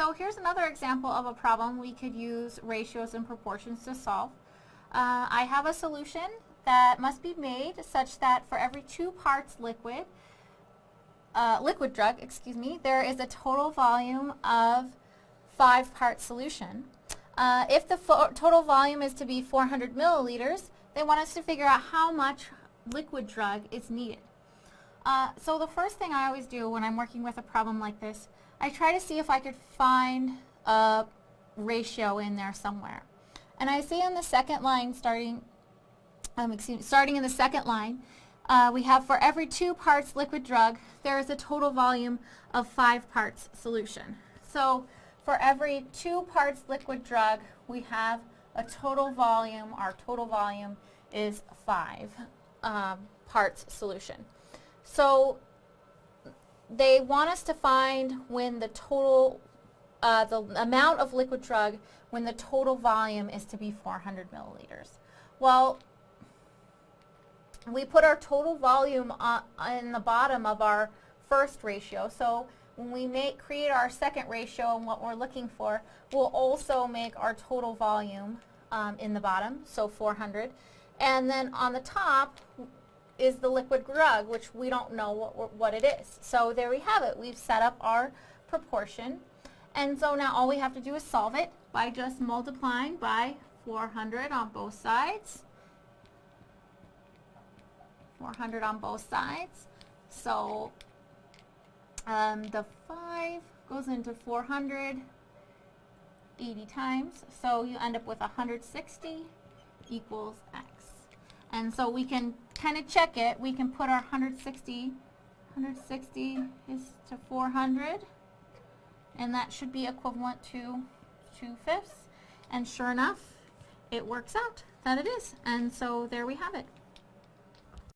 so here's another example of a problem we could use ratios and proportions to solve. Uh, I have a solution that must be made such that for every two parts liquid, uh, liquid drug, excuse me, there is a total volume of five part solution. Uh, if the total volume is to be 400 milliliters, they want us to figure out how much liquid drug is needed. Uh, so the first thing I always do when I'm working with a problem like this, I try to see if I could find a ratio in there somewhere. And I see on the second line starting, um, excuse me, starting in the second line, uh, we have for every two parts liquid drug, there is a total volume of five parts solution. So for every two parts liquid drug, we have a total volume, our total volume is five um, parts solution. So they want us to find when the total, uh, the amount of liquid drug when the total volume is to be 400 milliliters. Well, we put our total volume on, in the bottom of our first ratio. So when we make create our second ratio and what we're looking for, we'll also make our total volume um, in the bottom, so 400. And then on the top is the liquid drug, which we don't know what, what it is. So there we have it. We've set up our proportion. And so now all we have to do is solve it by just multiplying by 400 on both sides. 400 on both sides. So um, the 5 goes into 400 80 times. So you end up with 160 equals x. And so we can kind of check it. We can put our 160, 160 is to 400. And that should be equivalent to 2 fifths. And sure enough, it works out that it is. And so there we have it.